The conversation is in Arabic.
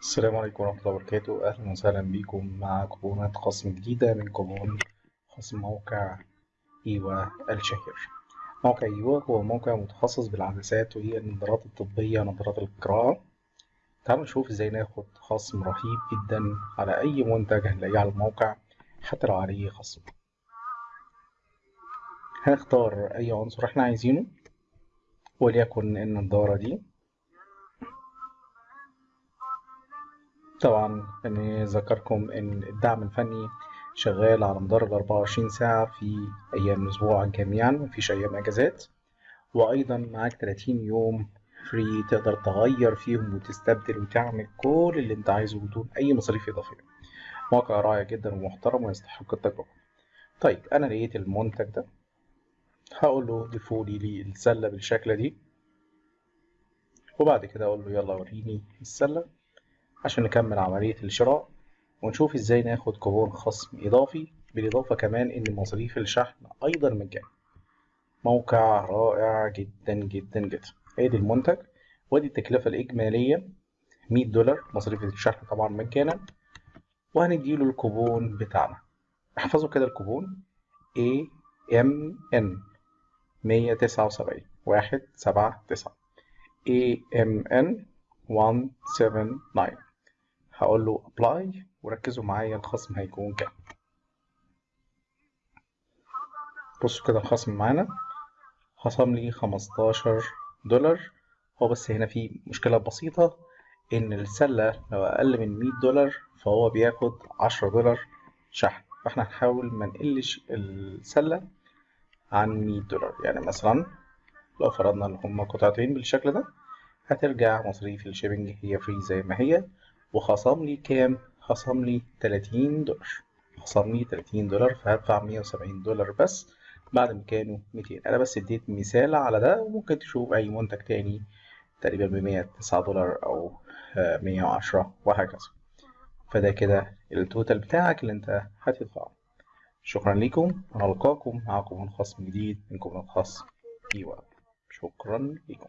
السلام عليكم ورحمة الله وبركاته. أهلا وسهلا بكم مع كوبونات خصم جديدة من كوبون خصم موقع إيوا الشهير. موقع إيوا هو موقع متخصص بالعدسات وهي النظارات الطبية نظارات القراءة. تعالوا نشوف إزاي ناخد خصم رهيب جدا على أي منتج هنلاقيه على الموقع حتى لو عليه خصم. هنختار أي عنصر إحنا عايزينه وليكن النضارة دي. طبعا أني أذكركم إن الدعم الفني شغال على مدار ال 24 ساعة في أيام الأسبوع جميعا مفيش أيام أجازات وأيضا معاك 30 يوم فري تقدر تغير فيهم وتستبدل وتعمل كل اللي أنت عايزه بدون أي مصاريف إضافية. موقع رائع جدا ومحترم ويستحق التجربة. طيب أنا لقيت المنتج ده. هقول له ضيفولي لي السلة بالشكل دي. وبعد كده أقول له يلا وريني السلة. عشان نكمل عملية الشراء ونشوف إزاي ناخد كوبون خصم إضافي بالإضافة كمان إن مصاريف الشحن أيضا مجانا موقع رائع جدا جدا جدا. آدي المنتج. وادي التكلفة الإجمالية. 100 دولار. مصاريف الشحن طبعا مجانا. وهنديله الكوبون بتاعنا. احفظوا كده الكوبون. A M N 179 واحد سبعة تسعة. A M N 179 هقول له ابلاي وركزوا معايا الخصم هيكون كام. بصوا كده الخصم معانا. خصم لي 15 دولار. هو بس هنا في مشكلة بسيطة إن السلة لو أقل من 100 دولار فهو بياخد 10 دولار شحن. فإحنا هنحاول ما نقلش السلة عن 100 دولار. يعني مثلا لو فرضنا إن هما قطعتين بالشكل ده هترجع مصاريف ال shipping هي free زي ما هي. وخصم لي كام؟ خصم لي 30 دولار. خصم لي 30 دولار فهدفع 170 دولار بس. بعد ما كانوا 200 أنا بس اديت مثال على ده وممكن تشوف أي منتج تاني تقريبا ب 109 دولار أو 110 وهكذا. فده كده ال total بتاعك اللي انت هتدفعه. شكرا لكم ونلقاكم مع كوبون خصم جديد من كوبونات خصم أيوه شكرا لكم